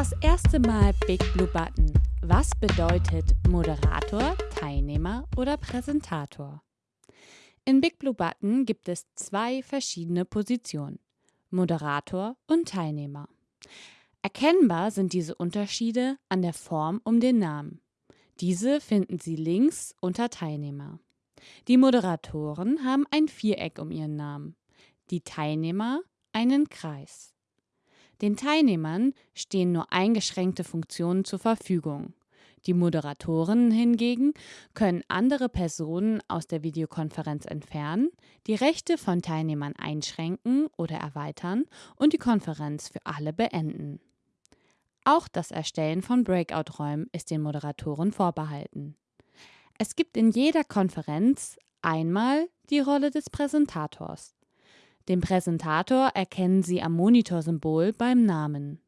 Das erste Mal Big Blue Button. Was bedeutet Moderator, Teilnehmer oder Präsentator? In Big Blue Button gibt es zwei verschiedene Positionen. Moderator und Teilnehmer. Erkennbar sind diese Unterschiede an der Form um den Namen. Diese finden Sie links unter Teilnehmer. Die Moderatoren haben ein Viereck um ihren Namen, die Teilnehmer einen Kreis. Den Teilnehmern stehen nur eingeschränkte Funktionen zur Verfügung. Die Moderatoren hingegen können andere Personen aus der Videokonferenz entfernen, die Rechte von Teilnehmern einschränken oder erweitern und die Konferenz für alle beenden. Auch das Erstellen von Breakout-Räumen ist den Moderatoren vorbehalten. Es gibt in jeder Konferenz einmal die Rolle des Präsentators. Den Präsentator erkennen Sie am Monitorsymbol beim Namen.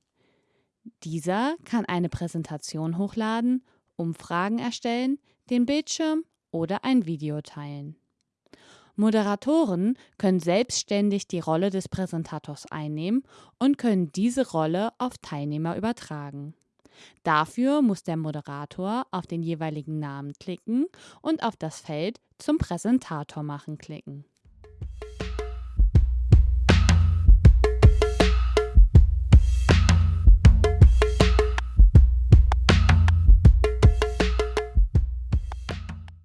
Dieser kann eine Präsentation hochladen, Umfragen erstellen, den Bildschirm oder ein Video teilen. Moderatoren können selbstständig die Rolle des Präsentators einnehmen und können diese Rolle auf Teilnehmer übertragen. Dafür muss der Moderator auf den jeweiligen Namen klicken und auf das Feld zum Präsentator machen klicken.